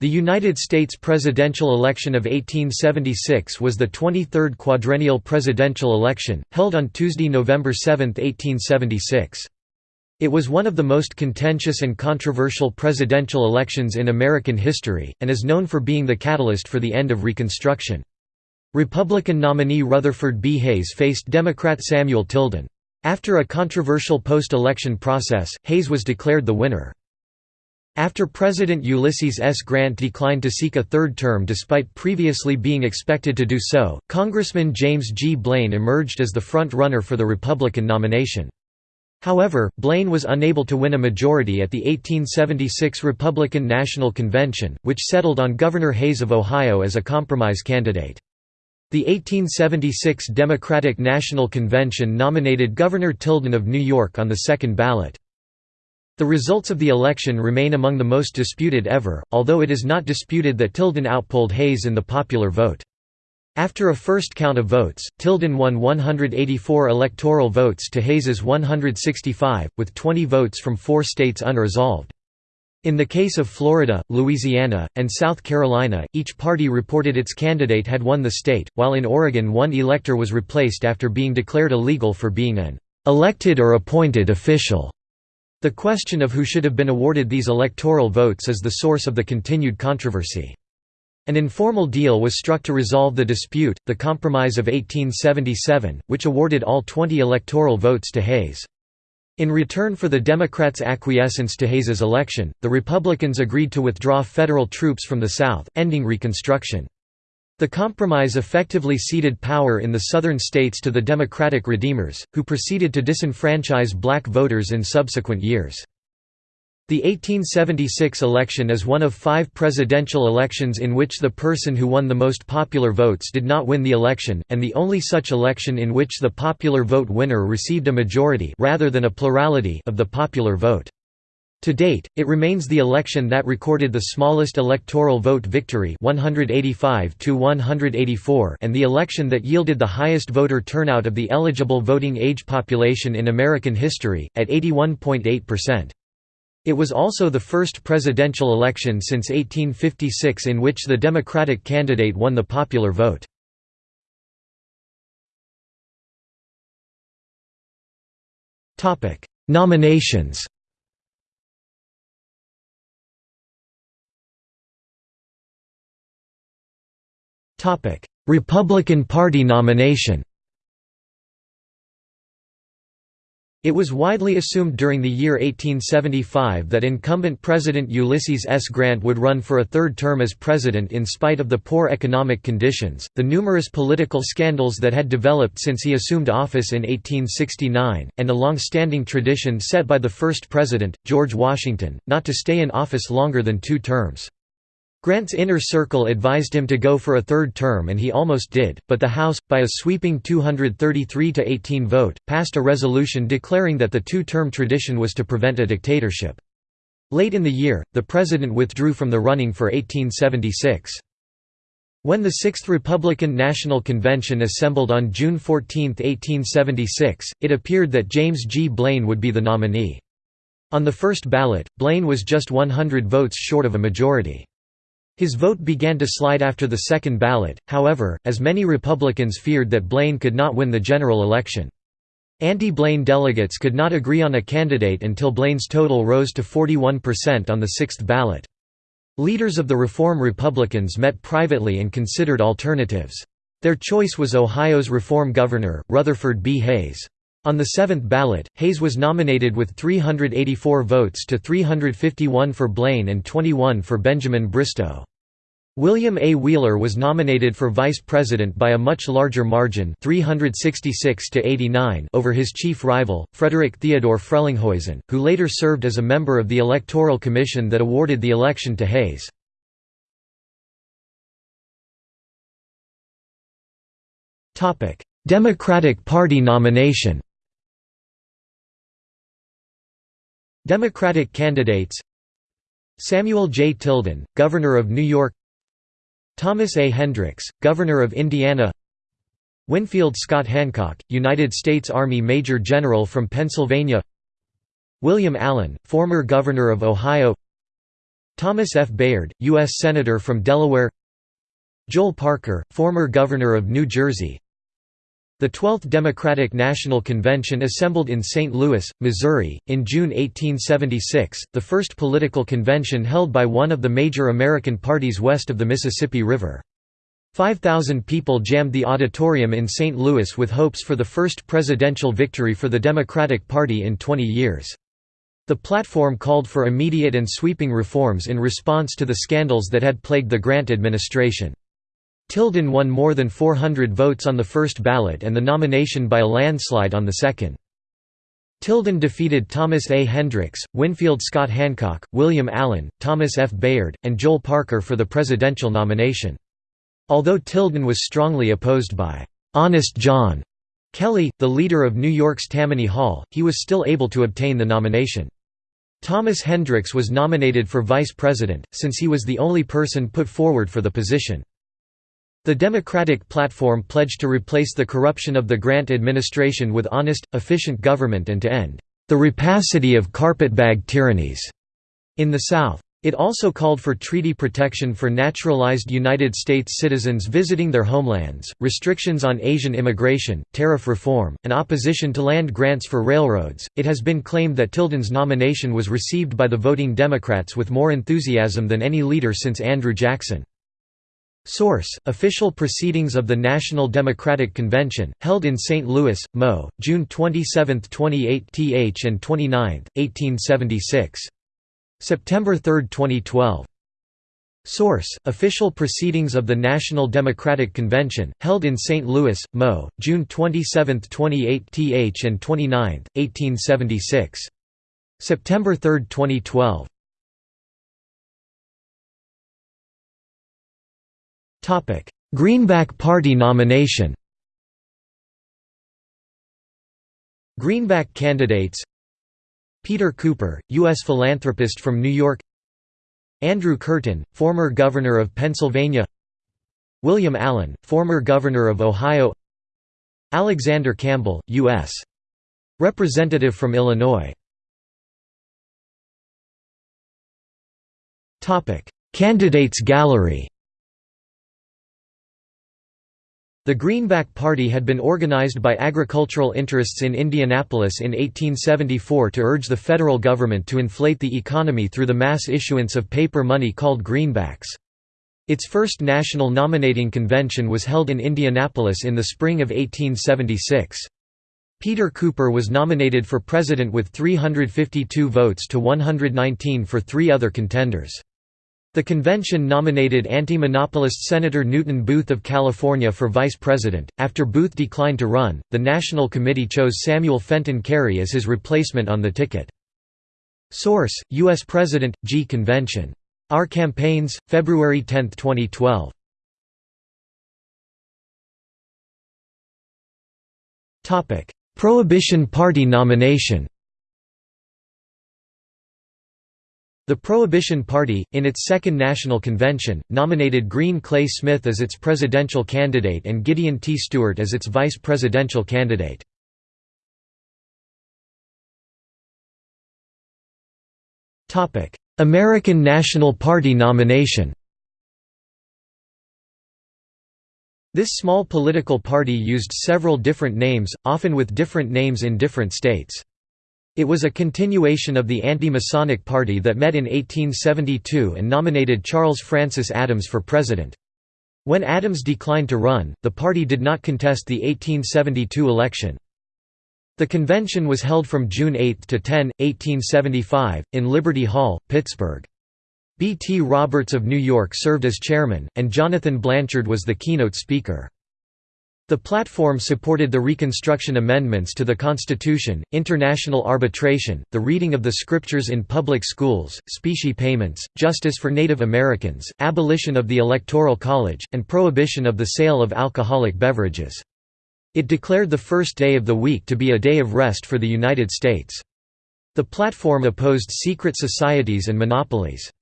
The United States presidential election of 1876 was the 23rd quadrennial presidential election, held on Tuesday, November 7, 1876. It was one of the most contentious and controversial presidential elections in American history, and is known for being the catalyst for the end of Reconstruction. Republican nominee Rutherford B. Hayes faced Democrat Samuel Tilden. After a controversial post-election process, Hayes was declared the winner. After President Ulysses S. Grant declined to seek a third term despite previously being expected to do so, Congressman James G. Blaine emerged as the front-runner for the Republican nomination. However, Blaine was unable to win a majority at the 1876 Republican National Convention, which settled on Governor Hayes of Ohio as a compromise candidate. The 1876 Democratic National Convention nominated Governor Tilden of New York on the second ballot. The results of the election remain among the most disputed ever, although it is not disputed that Tilden outpolled Hayes in the popular vote. After a first count of votes, Tilden won 184 electoral votes to Hayes's 165, with 20 votes from four states unresolved. In the case of Florida, Louisiana, and South Carolina, each party reported its candidate had won the state, while in Oregon one elector was replaced after being declared illegal for being an elected or appointed official. The question of who should have been awarded these electoral votes is the source of the continued controversy. An informal deal was struck to resolve the dispute, the Compromise of 1877, which awarded all 20 electoral votes to Hayes. In return for the Democrats' acquiescence to Hayes's election, the Republicans agreed to withdraw federal troops from the South, ending Reconstruction. The compromise effectively ceded power in the southern states to the Democratic Redeemers, who proceeded to disenfranchise black voters in subsequent years. The 1876 election is one of five presidential elections in which the person who won the most popular votes did not win the election, and the only such election in which the popular vote winner received a majority rather than a plurality of the popular vote. To date, it remains the election that recorded the smallest electoral vote victory 185 to 184 and the election that yielded the highest voter turnout of the eligible voting age population in American history, at 81.8%. It was also the first presidential election since 1856 in which the Democratic candidate won the popular vote. Nominations Republican Party nomination It was widely assumed during the year 1875 that incumbent President Ulysses S. Grant would run for a third term as president in spite of the poor economic conditions, the numerous political scandals that had developed since he assumed office in 1869, and a long-standing tradition set by the first president, George Washington, not to stay in office longer than two terms. Grant's inner circle advised him to go for a third term and he almost did, but the House, by a sweeping 233–18 vote, passed a resolution declaring that the two-term tradition was to prevent a dictatorship. Late in the year, the president withdrew from the running for 1876. When the Sixth Republican National Convention assembled on June 14, 1876, it appeared that James G. Blaine would be the nominee. On the first ballot, Blaine was just 100 votes short of a majority. His vote began to slide after the second ballot, however, as many Republicans feared that Blaine could not win the general election. Anti-Blaine delegates could not agree on a candidate until Blaine's total rose to 41% on the sixth ballot. Leaders of the Reform Republicans met privately and considered alternatives. Their choice was Ohio's Reform Governor, Rutherford B. Hayes. On the seventh ballot, Hayes was nominated with 384 votes to 351 for Blaine and 21 for Benjamin Bristow. William A. Wheeler was nominated for vice president by a much larger margin 366 to 89 over his chief rival, Frederick Theodore Frelinghuysen, who later served as a member of the Electoral Commission that awarded the election to Hayes. Democratic Party nomination Democratic candidates Samuel J. Tilden, Governor of New York Thomas A. Hendricks, Governor of Indiana Winfield Scott Hancock, United States Army Major General from Pennsylvania William Allen, former Governor of Ohio Thomas F. Bayard, U.S. Senator from Delaware Joel Parker, former Governor of New Jersey The 12th Democratic National Convention assembled in St. Louis, Missouri, in June 1876, the first political convention held by one of the major American parties west of the Mississippi River. 5,000 people jammed the auditorium in St. Louis with hopes for the first presidential victory for the Democratic Party in 20 years. The platform called for immediate and sweeping reforms in response to the scandals that had plagued the Grant administration. Tilden won more than 400 votes on the first ballot and the nomination by a landslide on the second. Tilden defeated Thomas A. Hendricks, Winfield Scott Hancock, William Allen, Thomas F. Bayard, and Joel Parker for the presidential nomination. Although Tilden was strongly opposed by "'Honest John' Kelly, the leader of New York's Tammany Hall, he was still able to obtain the nomination. Thomas Hendricks was nominated for vice president, since he was the only person put forward for the position. The Democratic platform pledged to replace the corruption of the Grant administration with honest, efficient government and to end the rapacity of carpetbag tyrannies in the South. It also called for treaty protection for naturalized United States citizens visiting their homelands, restrictions on Asian immigration, tariff reform, and opposition to land grants for railroads. It has been claimed that Tilden's nomination was received by the voting Democrats with more enthusiasm than any leader since Andrew Jackson. Source: Official Proceedings of the National Democratic Convention, held in St. Louis, Mo., June 27, 28 th and 29, 1876. September 3, 2012. Source: Official Proceedings of the National Democratic Convention, held in St. Louis, Mo., June 27, 28 th and 29, 1876. September 3, 2012. Greenback Party nomination. Greenback candidates Peter Cooper, U.S. philanthropist from New York Andrew Curtin, former Governor of Pennsylvania William Allen, former Governor of Ohio Alexander Campbell, U.S. Representative from Illinois Candidates gallery The Greenback Party had been organized by agricultural interests in Indianapolis in 1874 to urge the federal government to inflate the economy through the mass issuance of paper money called greenbacks. Its first national nominating convention was held in Indianapolis in the spring of 1876. Peter Cooper was nominated for president with 352 votes to 119 for three other contenders. The convention nominated anti-monopolist Senator Newton Booth of California for vice president. After Booth declined to run, the National Committee chose Samuel Fenton Cary as his replacement on the ticket. Source: U.S. President, G. Convention. Our Campaigns, February 10, 2012. Topic: Prohibition Party nomination The Prohibition Party, in its second national convention, nominated Green Clay Smith as its presidential candidate and Gideon T. Stewart as its vice presidential candidate. American National Party nomination This small political party used several different names, often with different names in different states. It was a continuation of the anti-Masonic Party that met in 1872 and nominated Charles Francis Adams for president. When Adams declined to run, the party did not contest the 1872 election. The convention was held from June 8 to 10, 1875, in Liberty Hall, Pittsburgh. B. T. Roberts of New York served as chairman, and Jonathan Blanchard was the keynote speaker. The platform supported the Reconstruction Amendments to the Constitution, international arbitration, the reading of the scriptures in public schools, specie payments, justice for Native Americans, abolition of the Electoral College, and prohibition of the sale of alcoholic beverages. It declared the first day of the week to be a day of rest for the United States. The platform opposed secret societies and monopolies.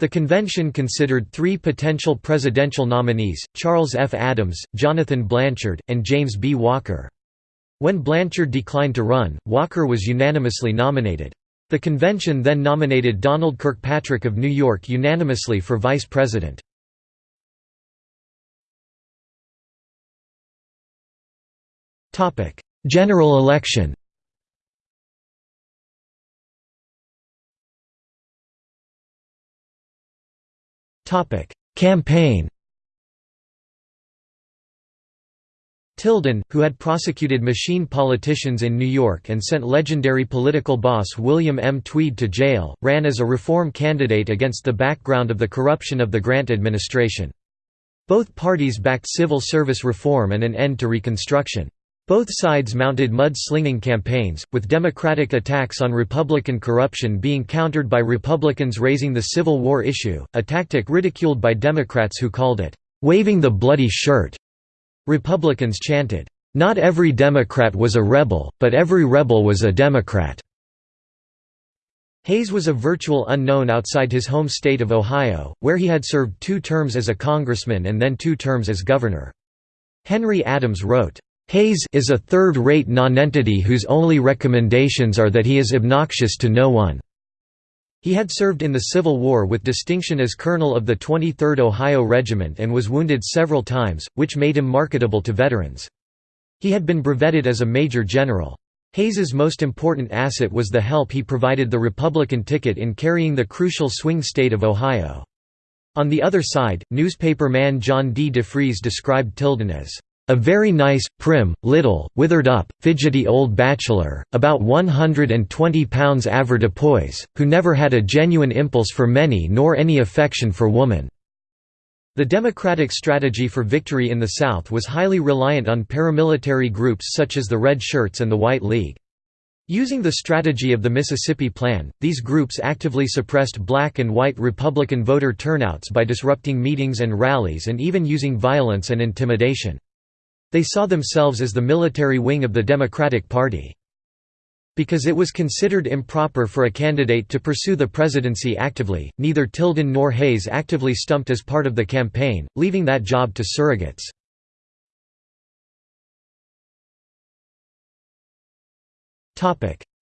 The convention considered three potential presidential nominees, Charles F. Adams, Jonathan Blanchard, and James B. Walker. When Blanchard declined to run, Walker was unanimously nominated. The convention then nominated Donald Kirkpatrick of New York unanimously for vice president. General election Campaign Tilden, who had prosecuted machine politicians in New York and sent legendary political boss William M. Tweed to jail, ran as a reform candidate against the background of the corruption of the Grant administration. Both parties backed civil service reform and an end to Reconstruction. Both sides mounted mud-slinging campaigns, with Democratic attacks on Republican corruption being countered by Republicans raising the Civil War issue, a tactic ridiculed by Democrats who called it, "...waving the bloody shirt." Republicans chanted, "...not every Democrat was a rebel, but every rebel was a Democrat." Hayes was a virtual unknown outside his home state of Ohio, where he had served two terms as a congressman and then two terms as governor. Henry Adams wrote, Hayes is a third-rate nonentity whose only recommendations are that he is obnoxious to no one. He had served in the Civil War with distinction as colonel of the 23rd Ohio Regiment and was wounded several times, which made him marketable to veterans. He had been brevetted as a major general. Hayes's most important asset was the help he provided the Republican ticket in carrying the crucial swing state of Ohio. On the other side, newspaper man John D. Defrees described Tilden as a very nice, prim, little, withered up, fidgety old bachelor, about 120 pounds avoirdupois, who never had a genuine impulse for many nor any affection for woman." The Democratic strategy for victory in the South was highly reliant on paramilitary groups such as the Red Shirts and the White League. Using the strategy of the Mississippi Plan, these groups actively suppressed black and white Republican voter turnouts by disrupting meetings and rallies and even using violence and intimidation. They saw themselves as the military wing of the Democratic Party. Because it was considered improper for a candidate to pursue the presidency actively, neither Tilden nor Hayes actively stumped as part of the campaign, leaving that job to surrogates.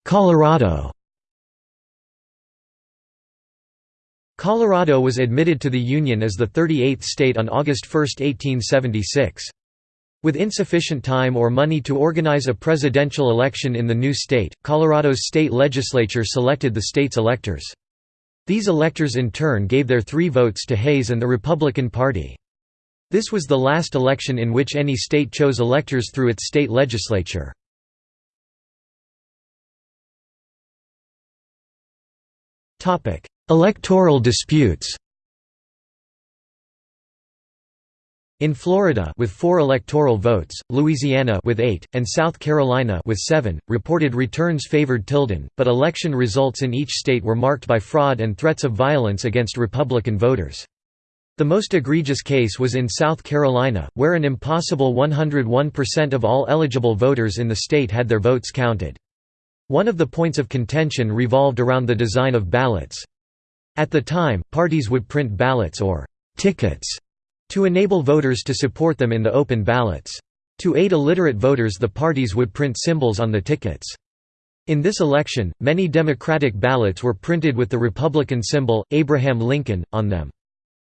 Colorado Colorado was admitted to the Union as the 38th state on August 1, 1876. With insufficient time or money to organize a presidential election in the new state, Colorado's state legislature selected the state's electors. These electors in turn gave their three votes to Hayes and the Republican Party. This was the last election in which any state chose electors through its state legislature. Electoral disputes In Florida with 4 electoral votes, Louisiana with 8, and South Carolina with 7, reported returns favored Tilden, but election results in each state were marked by fraud and threats of violence against Republican voters. The most egregious case was in South Carolina, where an impossible 101% of all eligible voters in the state had their votes counted. One of the points of contention revolved around the design of ballots. At the time, parties would print ballots or tickets to enable voters to support them in the open ballots. To aid illiterate voters the parties would print symbols on the tickets. In this election, many Democratic ballots were printed with the Republican symbol, Abraham Lincoln, on them.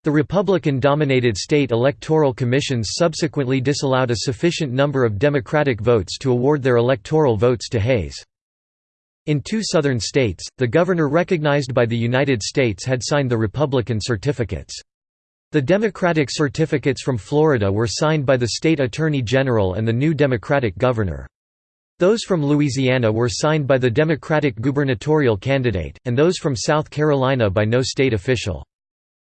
The Republican-dominated state electoral commissions subsequently disallowed a sufficient number of Democratic votes to award their electoral votes to Hayes. In two southern states, the governor recognized by the United States had signed the Republican certificates. The Democratic certificates from Florida were signed by the state attorney general and the new Democratic governor. Those from Louisiana were signed by the Democratic gubernatorial candidate, and those from South Carolina by no state official.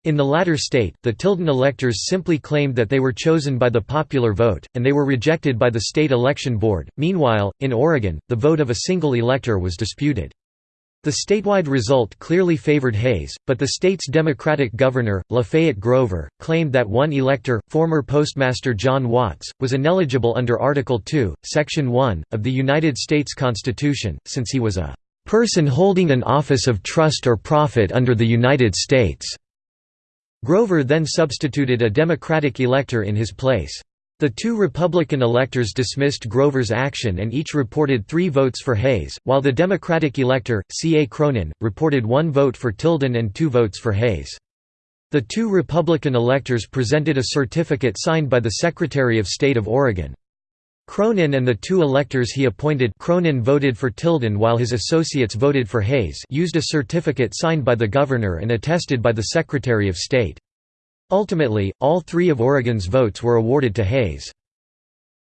In the latter state, the Tilden electors simply claimed that they were chosen by the popular vote, and they were rejected by the state election board. Meanwhile, in Oregon, the vote of a single elector was disputed. The statewide result clearly favored Hayes, but the state's Democratic governor, Lafayette Grover, claimed that one elector, former Postmaster John Watts, was ineligible under Article 2, Section 1, of the United States Constitution, since he was a "...person holding an office of trust or profit under the United States." Grover then substituted a Democratic elector in his place. The two Republican electors dismissed Grover's action and each reported three votes for Hayes, while the Democratic elector, C. A. Cronin, reported one vote for Tilden and two votes for Hayes. The two Republican electors presented a certificate signed by the Secretary of State of Oregon. Cronin and the two electors he appointed Cronin voted for Tilden while his associates voted for Hayes used a certificate signed by the governor and attested by the Secretary of State. Ultimately, all three of Oregon's votes were awarded to Hayes.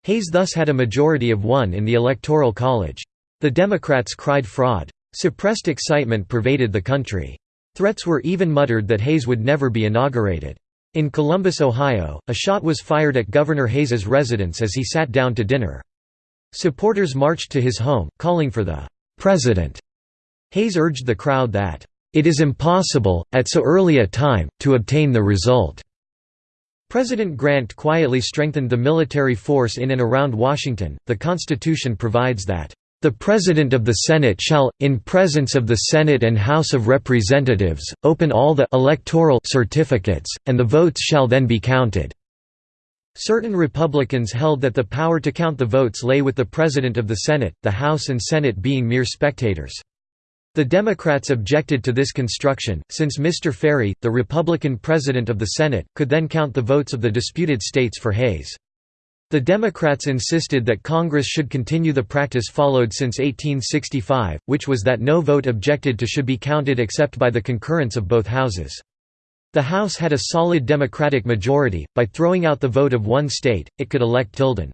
Hayes thus had a majority of one in the Electoral College. The Democrats cried fraud. Suppressed excitement pervaded the country. Threats were even muttered that Hayes would never be inaugurated. In Columbus, Ohio, a shot was fired at Governor Hayes's residence as he sat down to dinner. Supporters marched to his home, calling for the "'President'". Hayes urged the crowd that, it is impossible, at so early a time, to obtain the result." President Grant quietly strengthened the military force in and around Washington. The Constitution provides that, "...the President of the Senate shall, in presence of the Senate and House of Representatives, open all the electoral certificates, and the votes shall then be counted." Certain Republicans held that the power to count the votes lay with the President of the Senate, the House and Senate being mere spectators. The Democrats objected to this construction, since Mr. Ferry, the Republican president of the Senate, could then count the votes of the disputed states for Hayes. The Democrats insisted that Congress should continue the practice followed since 1865, which was that no vote objected to should be counted except by the concurrence of both houses. The House had a solid Democratic majority, by throwing out the vote of one state, it could elect Tilden.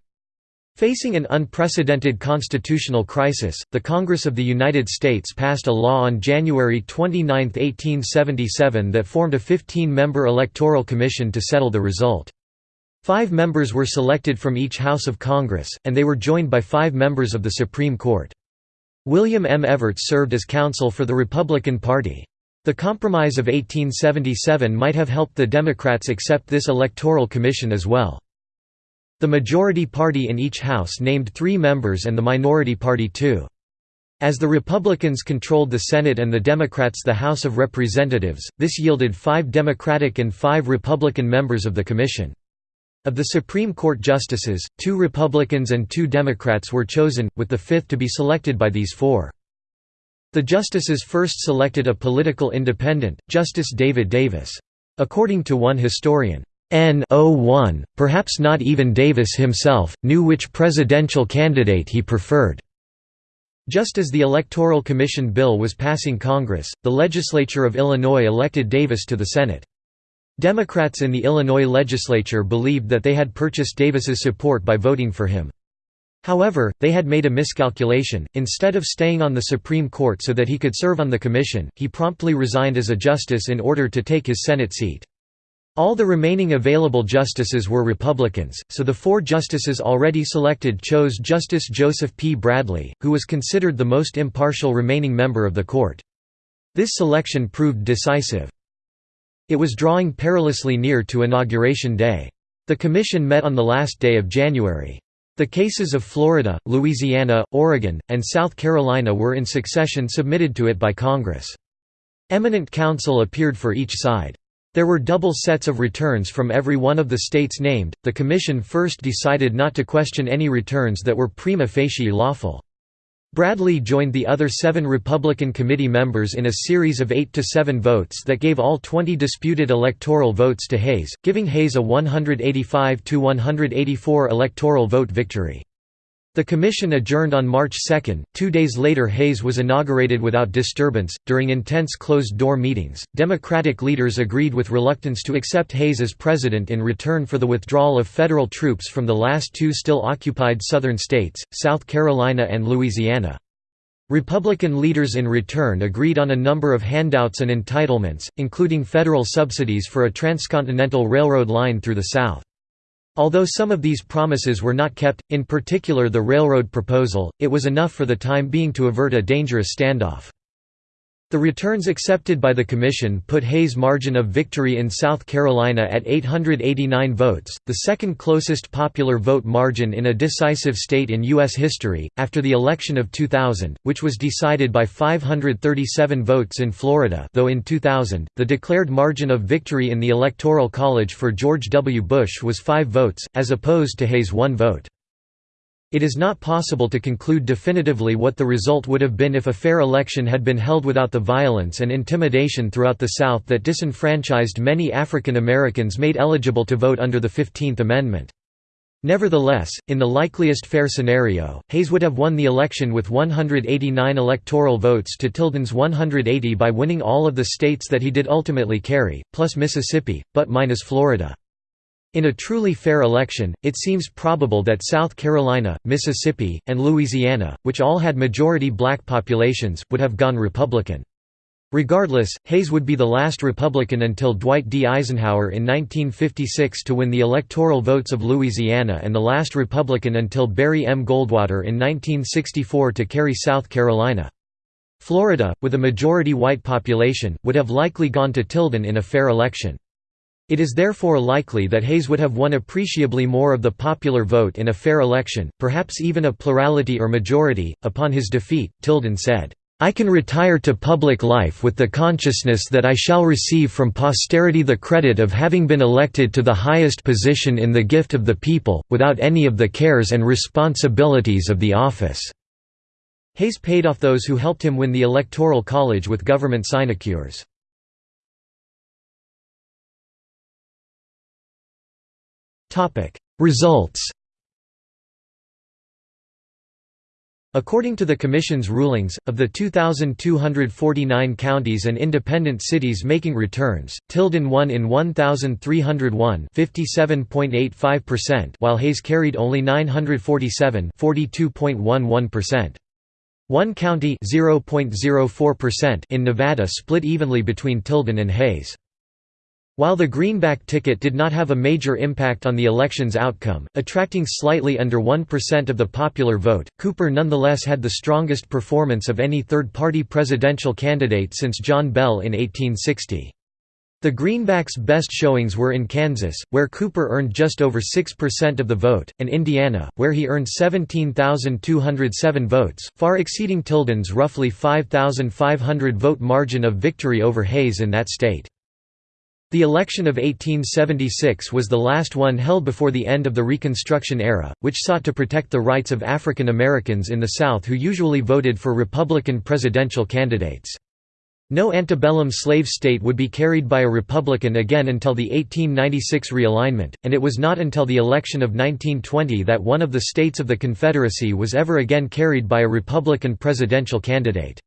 Facing an unprecedented constitutional crisis, the Congress of the United States passed a law on January 29, 1877 that formed a 15-member electoral commission to settle the result. Five members were selected from each House of Congress, and they were joined by five members of the Supreme Court. William M. Evarts served as counsel for the Republican Party. The Compromise of 1877 might have helped the Democrats accept this electoral commission as well. The majority party in each house named three members and the minority party two. As the Republicans controlled the Senate and the Democrats the House of Representatives, this yielded five Democratic and five Republican members of the Commission. Of the Supreme Court justices, two Republicans and two Democrats were chosen, with the fifth to be selected by these four. The justices first selected a political independent, Justice David Davis. According to one historian, N01, perhaps not even Davis himself, knew which presidential candidate he preferred. Just as the Electoral Commission bill was passing Congress, the legislature of Illinois elected Davis to the Senate. Democrats in the Illinois legislature believed that they had purchased Davis's support by voting for him. However, they had made a miscalculation, instead of staying on the Supreme Court so that he could serve on the commission, he promptly resigned as a justice in order to take his Senate seat. All the remaining available justices were Republicans, so the four justices already selected chose Justice Joseph P. Bradley, who was considered the most impartial remaining member of the court. This selection proved decisive. It was drawing perilously near to Inauguration Day. The commission met on the last day of January. The cases of Florida, Louisiana, Oregon, and South Carolina were in succession submitted to it by Congress. Eminent counsel appeared for each side. There were double sets of returns from every one of the states named. The Commission first decided not to question any returns that were prima facie lawful. Bradley joined the other seven Republican committee members in a series of 8 to 7 votes that gave all 20 disputed electoral votes to Hayes, giving Hayes a 185 to 184 electoral vote victory. The commission adjourned on March 2. Two days later, Hayes was inaugurated without disturbance. During intense closed door meetings, Democratic leaders agreed with reluctance to accept Hayes as president in return for the withdrawal of federal troops from the last two still occupied Southern states, South Carolina and Louisiana. Republican leaders in return agreed on a number of handouts and entitlements, including federal subsidies for a transcontinental railroad line through the South. Although some of these promises were not kept, in particular the railroad proposal, it was enough for the time being to avert a dangerous standoff. The returns accepted by the Commission put Hayes' margin of victory in South Carolina at 889 votes, the second closest popular vote margin in a decisive state in U.S. history, after the election of 2000, which was decided by 537 votes in Florida though in 2000, the declared margin of victory in the Electoral College for George W. Bush was five votes, as opposed to Hayes' one vote. It is not possible to conclude definitively what the result would have been if a fair election had been held without the violence and intimidation throughout the South that disenfranchised many African Americans made eligible to vote under the Fifteenth Amendment. Nevertheless, in the likeliest fair scenario, Hayes would have won the election with 189 electoral votes to Tilden's 180 by winning all of the states that he did ultimately carry, plus Mississippi, but minus Florida. In a truly fair election, it seems probable that South Carolina, Mississippi, and Louisiana, which all had majority black populations, would have gone Republican. Regardless, Hayes would be the last Republican until Dwight D. Eisenhower in 1956 to win the electoral votes of Louisiana and the last Republican until Barry M. Goldwater in 1964 to carry South Carolina. Florida, with a majority white population, would have likely gone to Tilden in a fair election. It is therefore likely that Hayes would have won appreciably more of the popular vote in a fair election, perhaps even a plurality or majority. Upon his defeat, Tilden said, I can retire to public life with the consciousness that I shall receive from posterity the credit of having been elected to the highest position in the gift of the people, without any of the cares and responsibilities of the office." Hayes paid off those who helped him win the Electoral College with government sinecures. Results According to the Commission's rulings, of the 2,249 counties and independent cities making returns, Tilden won in 1,301 while Hayes carried only 947 One county in Nevada split evenly between Tilden and Hayes. While the greenback ticket did not have a major impact on the election's outcome, attracting slightly under 1% of the popular vote, Cooper nonetheless had the strongest performance of any third-party presidential candidate since John Bell in 1860. The Greenbacks' best showings were in Kansas, where Cooper earned just over 6% of the vote, and Indiana, where he earned 17,207 votes, far exceeding Tilden's roughly 5,500 vote margin of victory over Hayes in that state. The election of 1876 was the last one held before the end of the Reconstruction era, which sought to protect the rights of African Americans in the South who usually voted for Republican presidential candidates. No antebellum slave state would be carried by a Republican again until the 1896 realignment, and it was not until the election of 1920 that one of the states of the Confederacy was ever again carried by a Republican presidential candidate.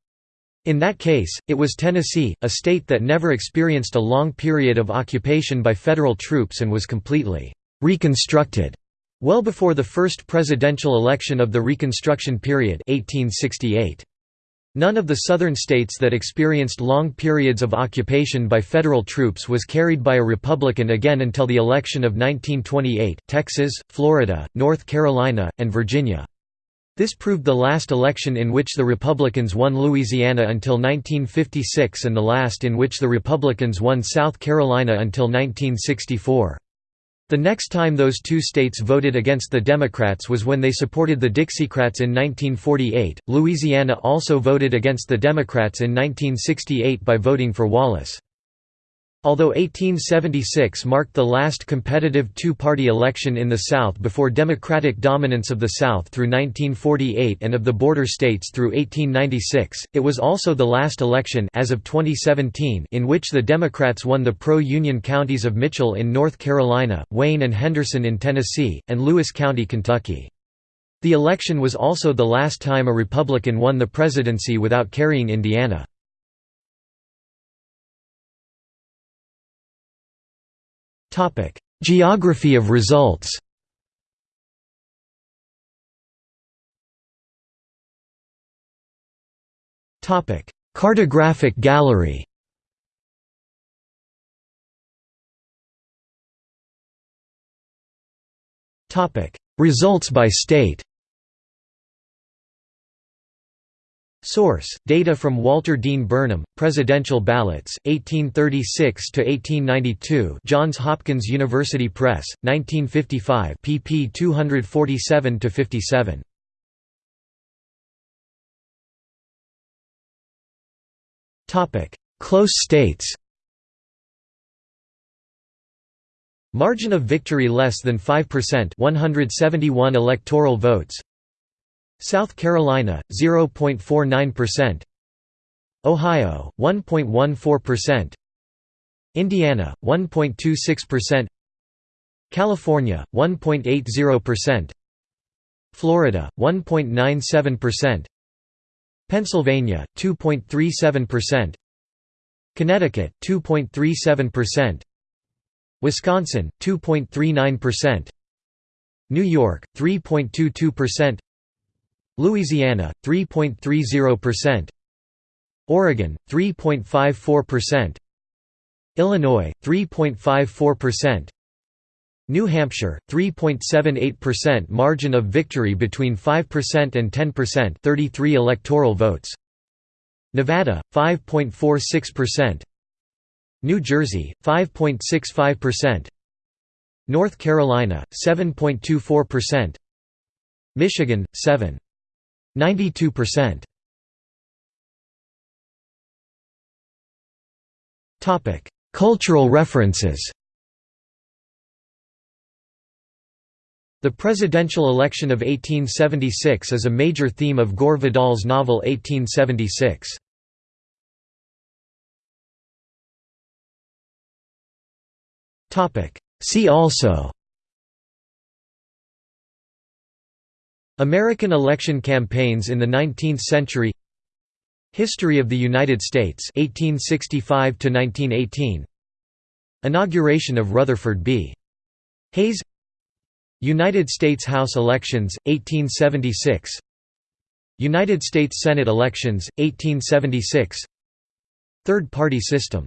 In that case, it was Tennessee, a state that never experienced a long period of occupation by federal troops and was completely «reconstructed» well before the first presidential election of the Reconstruction period 1868. None of the southern states that experienced long periods of occupation by federal troops was carried by a Republican again until the election of 1928, Texas, Florida, North Carolina, and Virginia. This proved the last election in which the Republicans won Louisiana until 1956 and the last in which the Republicans won South Carolina until 1964. The next time those two states voted against the Democrats was when they supported the Dixiecrats in 1948. Louisiana also voted against the Democrats in 1968 by voting for Wallace. Although 1876 marked the last competitive two-party election in the South before Democratic dominance of the South through 1948 and of the border states through 1896, it was also the last election as of 2017 in which the Democrats won the pro-Union counties of Mitchell in North Carolina, Wayne and Henderson in Tennessee, and Lewis County, Kentucky. The election was also the last time a Republican won the presidency without carrying Indiana. Topic: Geography of results. Topic: Cartographic gallery. Topic: Results by state. Source: Data from Walter Dean Burnham, Presidential Ballots, 1836 to 1892. Johns Hopkins University Press, 1955, pp. 247 to 57. Topic: Close states. Margin of victory less than 5%, 171 electoral votes. South Carolina 0.49%, Ohio 1.14%, Indiana 1.26%, California 1.80%, Florida 1.97%, Pennsylvania 2.37%, Connecticut 2.37%, Wisconsin 2.39%, New York 3.22%, Louisiana 3.30%, Oregon 3.54%, Illinois 3.54%, New Hampshire 3.78% margin of victory between 5% and 10% 33 electoral votes. Nevada 5.46% New Jersey 5.65% North Carolina 7.24% Michigan 7 92%. Topic: Cultural references. The presidential election of 1876 is a major theme of Gore Vidal's novel 1876. Topic: See also American election campaigns in the 19th century. History of the United States 1865 to 1918 Inauguration of Rutherford B. Hayes. United States House elections 1876 United States Senate elections 1876 Third party system